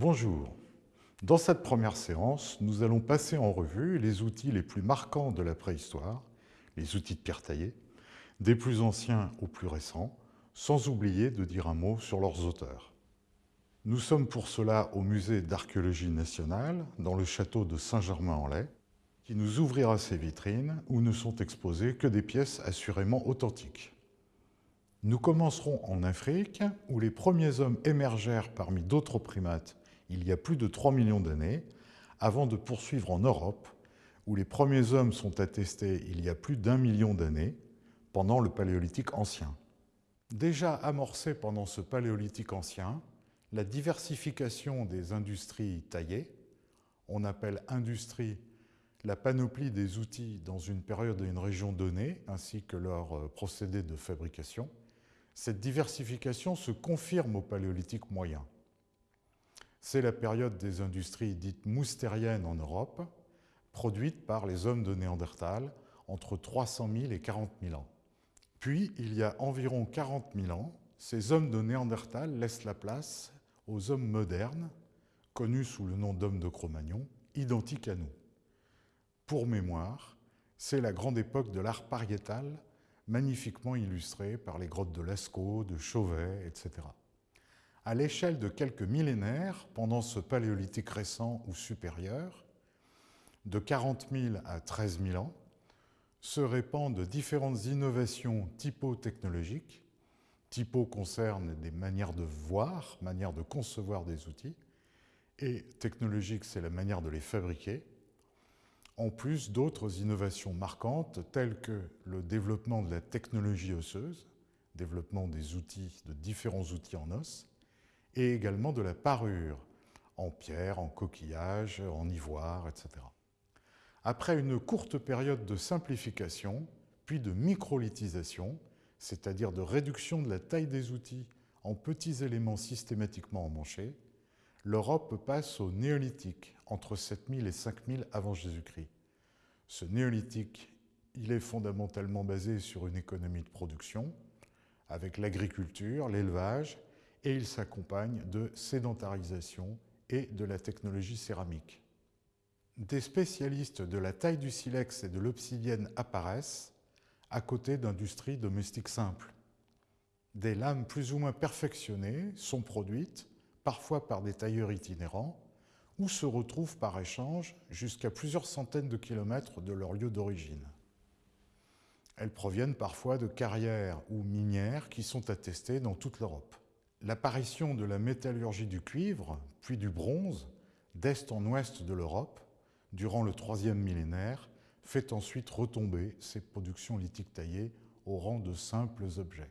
Bonjour. Dans cette première séance, nous allons passer en revue les outils les plus marquants de la préhistoire, les outils de pierre taillée, des plus anciens aux plus récents, sans oublier de dire un mot sur leurs auteurs. Nous sommes pour cela au Musée d'archéologie nationale, dans le château de Saint-Germain-en-Laye, qui nous ouvrira ses vitrines où ne sont exposées que des pièces assurément authentiques. Nous commencerons en Afrique, où les premiers hommes émergèrent parmi d'autres primates il y a plus de 3 millions d'années, avant de poursuivre en Europe, où les premiers hommes sont attestés il y a plus d'un million d'années, pendant le Paléolithique ancien. Déjà amorcée pendant ce Paléolithique ancien, la diversification des industries taillées, on appelle industrie la panoplie des outils dans une période et une région donnée, ainsi que leur euh, procédé de fabrication, cette diversification se confirme au Paléolithique moyen. C'est la période des industries dites moustériennes en Europe, produites par les hommes de Néandertal entre 300 000 et 40 000 ans. Puis, il y a environ 40 000 ans, ces hommes de Néandertal laissent la place aux hommes modernes, connus sous le nom d'hommes de Cro-Magnon, identiques à nous. Pour mémoire, c'est la grande époque de l'art pariétal, magnifiquement illustrée par les grottes de Lascaux, de Chauvet, etc. À l'échelle de quelques millénaires, pendant ce paléolithique récent ou supérieur, de 40 000 à 13 000 ans, se répandent différentes innovations typo-technologiques. Typo concerne des manières de voir, manières de concevoir des outils, et technologique, c'est la manière de les fabriquer, en plus d'autres innovations marquantes telles que le développement de la technologie osseuse, développement des outils, de différents outils en os, et également de la parure, en pierre, en coquillage, en ivoire, etc. Après une courte période de simplification, puis de microlithisation, c'est-à-dire de réduction de la taille des outils en petits éléments systématiquement emmanchés, l'Europe passe au néolithique, entre 7000 et 5000 avant Jésus-Christ. Ce néolithique, il est fondamentalement basé sur une économie de production, avec l'agriculture, l'élevage, et il s'accompagne de sédentarisation et de la technologie céramique. Des spécialistes de la taille du silex et de l'obsidienne apparaissent, à côté d'industries domestiques simples. Des lames plus ou moins perfectionnées sont produites, parfois par des tailleurs itinérants, ou se retrouvent par échange jusqu'à plusieurs centaines de kilomètres de leur lieu d'origine. Elles proviennent parfois de carrières ou minières qui sont attestées dans toute l'Europe. L'apparition de la métallurgie du cuivre, puis du bronze, d'est en ouest de l'Europe, durant le troisième millénaire, fait ensuite retomber ces productions lithiques taillées au rang de simples objets.